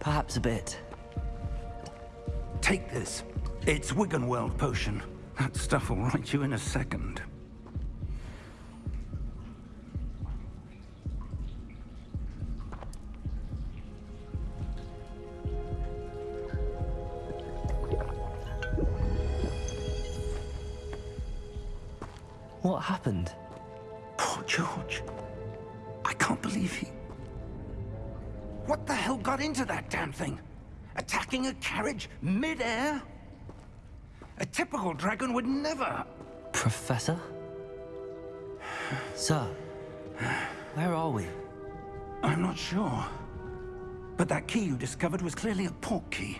Perhaps a bit. Take this. It's Wiggenweld potion. That stuff will right you in a second. What happened? Poor George. I can't believe he... What the hell got into that damn thing? Attacking a carriage mid-air? A typical dragon would never... Professor? Sir, where are we? I'm not sure. But that key you discovered was clearly a Portkey.